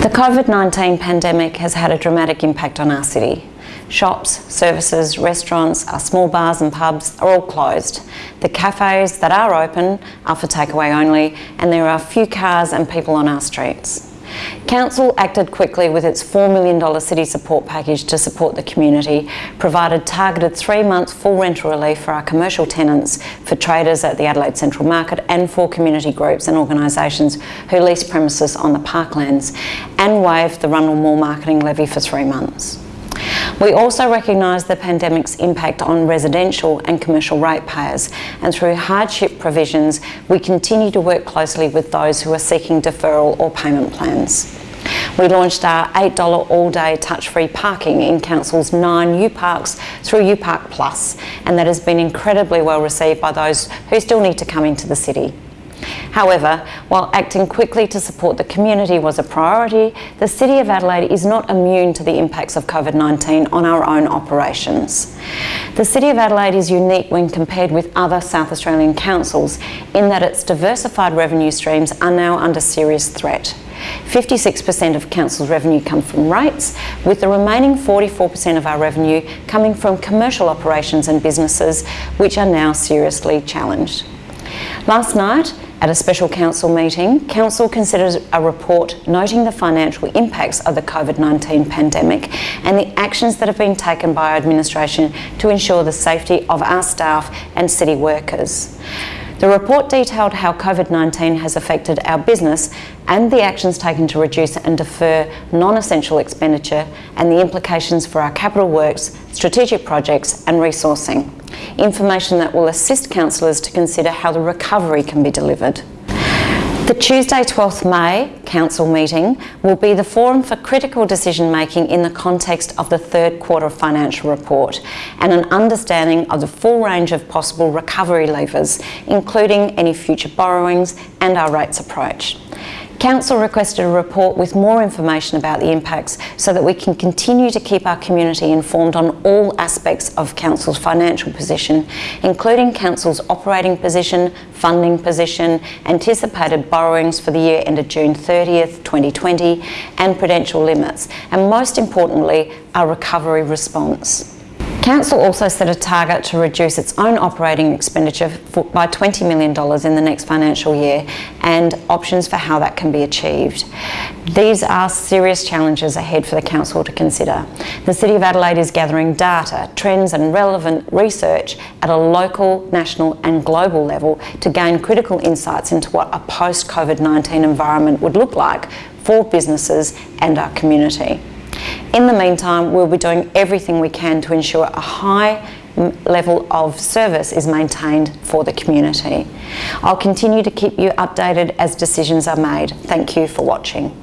The COVID-19 pandemic has had a dramatic impact on our city. Shops, services, restaurants, our small bars and pubs are all closed. The cafes that are open are for takeaway only and there are few cars and people on our streets. Council acted quickly with its $4 million city support package to support the community, provided targeted three months full rental relief for our commercial tenants, for traders at the Adelaide Central Market and for community groups and organisations who lease premises on the parklands, and waived the Rundle Mall marketing levy for three months. We also recognise the pandemic's impact on residential and commercial ratepayers and through hardship provisions we continue to work closely with those who are seeking deferral or payment plans. We launched our $8 all-day touch-free parking in Council's nine U Parks through UPark Plus and that has been incredibly well received by those who still need to come into the city. However, while acting quickly to support the community was a priority, the City of Adelaide is not immune to the impacts of COVID-19 on our own operations. The City of Adelaide is unique when compared with other South Australian councils in that its diversified revenue streams are now under serious threat. 56% of council's revenue come from rates, with the remaining 44% of our revenue coming from commercial operations and businesses, which are now seriously challenged. Last night, at a special council meeting, council considered a report noting the financial impacts of the COVID-19 pandemic and the actions that have been taken by our administration to ensure the safety of our staff and city workers. The report detailed how COVID-19 has affected our business and the actions taken to reduce and defer non-essential expenditure and the implications for our capital works, strategic projects and resourcing. Information that will assist councillors to consider how the recovery can be delivered. The Tuesday 12th May Council meeting will be the forum for critical decision making in the context of the third quarter financial report and an understanding of the full range of possible recovery levers, including any future borrowings and our rates approach. Council requested a report with more information about the impacts so that we can continue to keep our community informed on all aspects of Council's financial position, including Council's operating position, funding position, anticipated borrowings for the year ended June 30th, 2020, and prudential limits, and most importantly, our recovery response. Council also set a target to reduce its own operating expenditure by $20 million in the next financial year and options for how that can be achieved. These are serious challenges ahead for the Council to consider. The City of Adelaide is gathering data, trends and relevant research at a local, national and global level to gain critical insights into what a post-COVID-19 environment would look like for businesses and our community. In the meantime, we'll be doing everything we can to ensure a high level of service is maintained for the community. I'll continue to keep you updated as decisions are made. Thank you for watching.